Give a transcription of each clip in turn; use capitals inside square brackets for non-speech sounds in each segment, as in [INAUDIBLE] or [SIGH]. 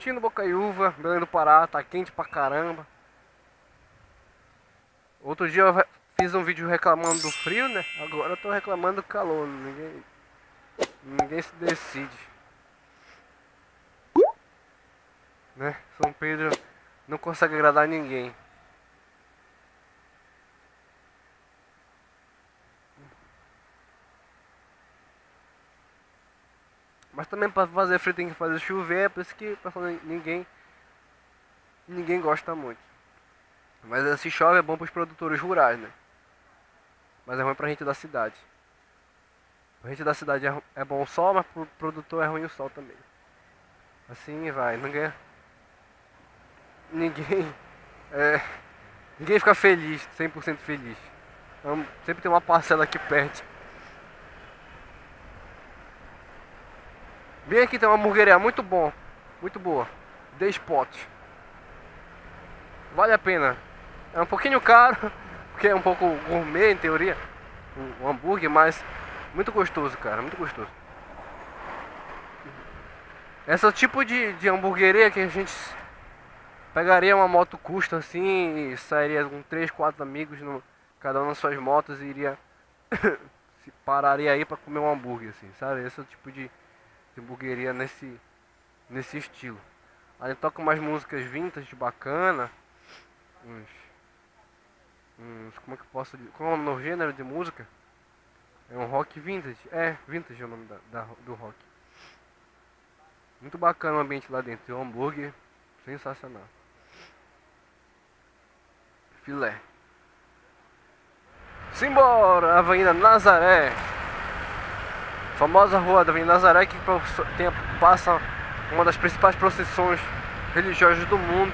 Curtindo Bocaiúva, Belém do Pará, tá quente pra caramba. Outro dia eu fiz um vídeo reclamando do frio, né? Agora eu tô reclamando do calor, ninguém, ninguém se decide. Né? São Pedro não consegue agradar ninguém. Mas também para fazer frio tem que fazer chover, é por isso que ninguém ninguém gosta muito. Mas se chove é bom para os produtores rurais, né? Mas é ruim pra gente da cidade. Pra gente da cidade é, é bom o sol, mas pro produtor é ruim o sol também. Assim vai, ninguém. Ninguém. [LAUGHS] É, ninguém fica feliz, 100% feliz. Então, sempre tem uma parcela que perde. Bem aqui tem uma hamburgueria muito bom, muito boa. The Spot. Vale a pena. É um pouquinho caro, [LAUGHS] porque é um pouco gourmet em teoria, o, hambúrguer, mas muito gostoso, cara, muito gostoso. Esse é tipo de, de hamburgueria que a gente pegaria uma moto custa assim e sairia com 3, 4 amigos, no, cada um nas suas motos e iria [COUGHS] se pararia aí para comer um hambúrguer assim, sabe? Esse é o tipo de hamburgueria nesse, nesse estilo. Aí toca umas músicas vintage bacana. Uns, uns. Como é que eu posso dizer? Qual é o nome gênero de música? É um rock vintage. É, vintage é o nome da, da do rock. Muito bacana o ambiente lá dentro. O hambúrguer, sensacional. Filé. Simbora! Avenida Nazaré famosa rua da Avenida Nazaré que passa uma das principais procissões religiosas do mundo,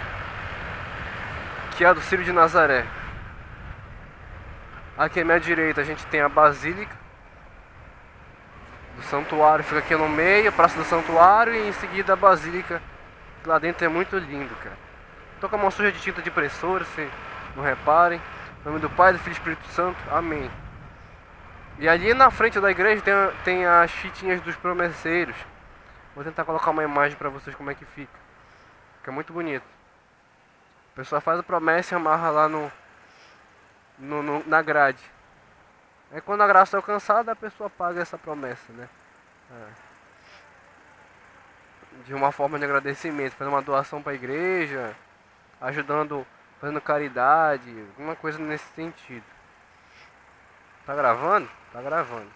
que é a do Círio de Nazaré. Aqui à minha direita a gente tem a Basílica do Santuário, fica aqui no meio, a Praça do Santuário e em seguida a Basílica, que lá dentro é muito lindo, cara. Tô com a mão suja de tinta de impressora, se não reparem. Em nome do Pai, do Filho e do Espírito Santo. Amém. E ali na frente da igreja tem, tem as fitinhas dos promesseiros. Vou tentar colocar uma imagem para vocês como é que fica. Fica muito bonito. A pessoa faz a promessa e amarra lá no, no, no na grade. Aí quando a graça é alcançada, a pessoa paga essa promessa, né? É. De uma forma de agradecimento, fazendo uma doação para a igreja, ajudando, fazendo caridade, alguma coisa nesse sentido. Tá gravando? Tá gravando.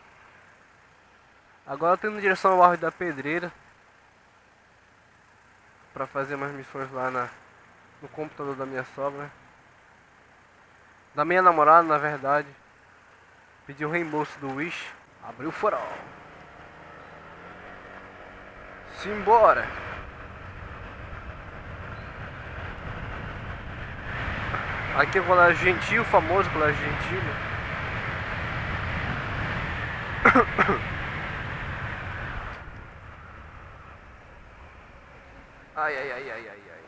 Agora eu tô indo em direção ao Arro da Pedreira. Pra fazer umas missões lá na, no computador da minha sogra. Da minha namorada, na verdade. Pedi o reembolso do Wish. Abriu o farol. Simbora! Aqui é o Colégio Gentil, famoso Colégio Gentil. Ai, ai, ai, ai, ai, ai.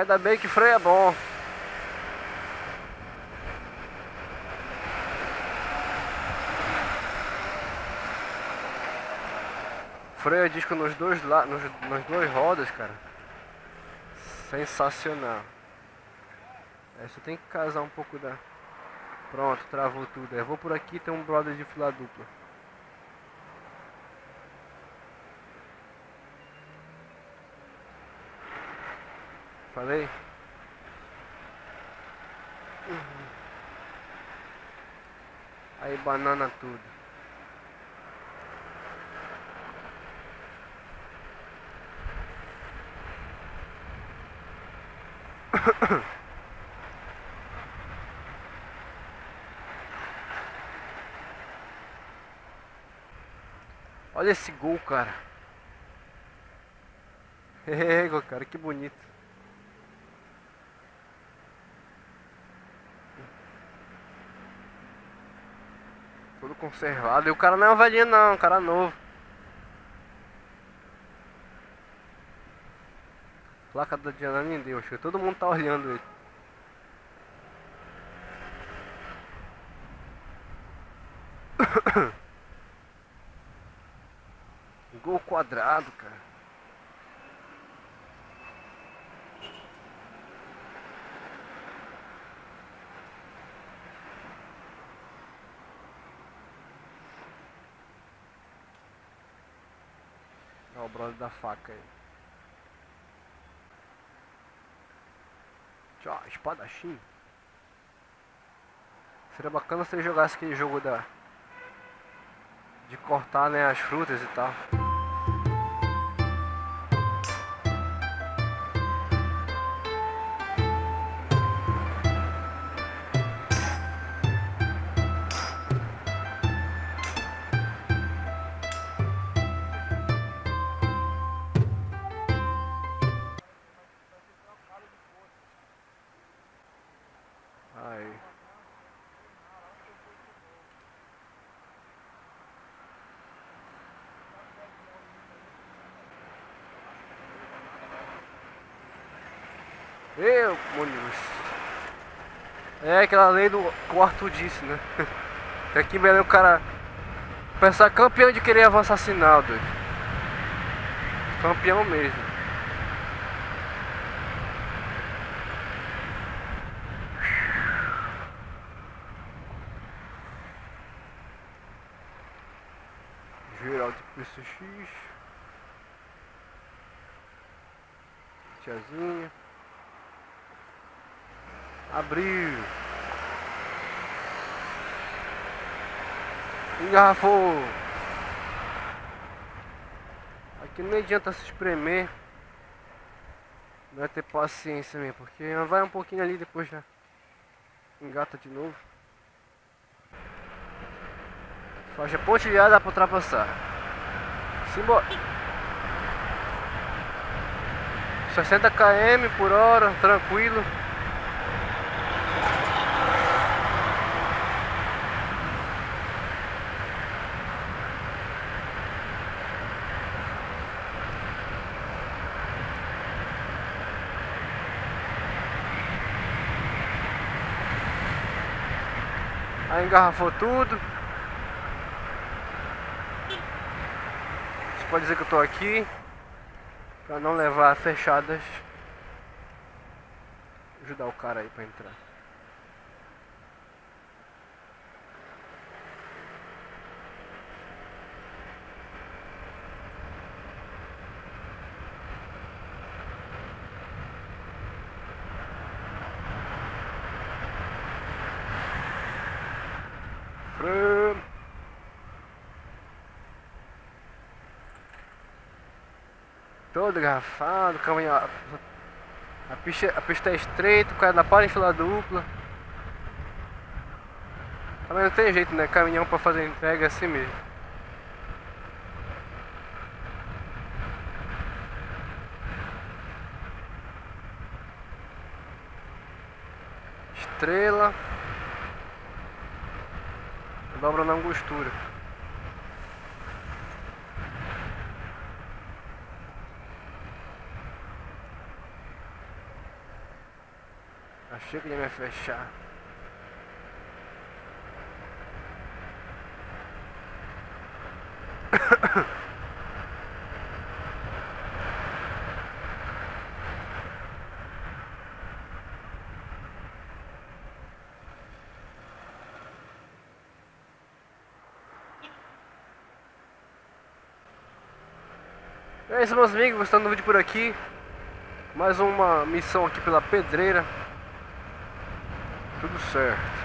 Ainda bem que freio é bom. Freio a disco nos dois, la nos, nos dois rodas, cara. Sensacional. É, você tem que casar um pouco da... Pronto, travou tudo. Eu vou por aqui, tem um brother de fila dupla. Falei? Aí banana tudo. [COUGHS] Olha esse gol, cara. [LAUGHS] É, cara, que bonito. Todo conservado. E o cara não é uma velhinha não, um cara novo. Placa da Diana nem deu, todo mundo tá olhando ele. Quadrado, cara. Olha o brother da faca aí. Tchau, espadachim. Seria bacana se ele jogasse aquele jogo da de cortar né, as frutas e tal. Eu, Muniz. É aquela lei do que o Arthur disse, né? Aqui em Belém o cara. Pensar campeão de querer avançar sinal, doido. Campeão mesmo. Geral de PCX. Tiazinha. Abriu. Engarrafou. Aqui não adianta se espremer. Vai ter paciência mesmo, porque vai um pouquinho ali depois já engata de novo. Faixa pontilhada para ultrapassar. Simbora. 60 km por hora, tranquilo. Aí engarrafou tudo. Você pode dizer que eu tô aqui para não levar fechadas. Ajudar o cara aí para entrar. Todo garrafado, caminho. A, a, pista, a pista é estreita, o cara não para em fila dupla. Também não tem jeito, né? Caminhão pra fazer entrega assim mesmo. Estrela. Dobra na angostura. Achei que ele ia fechar. É isso meus amigos, gostando do vídeo por aqui. Mais uma missão aqui pela pedreira tudo certo.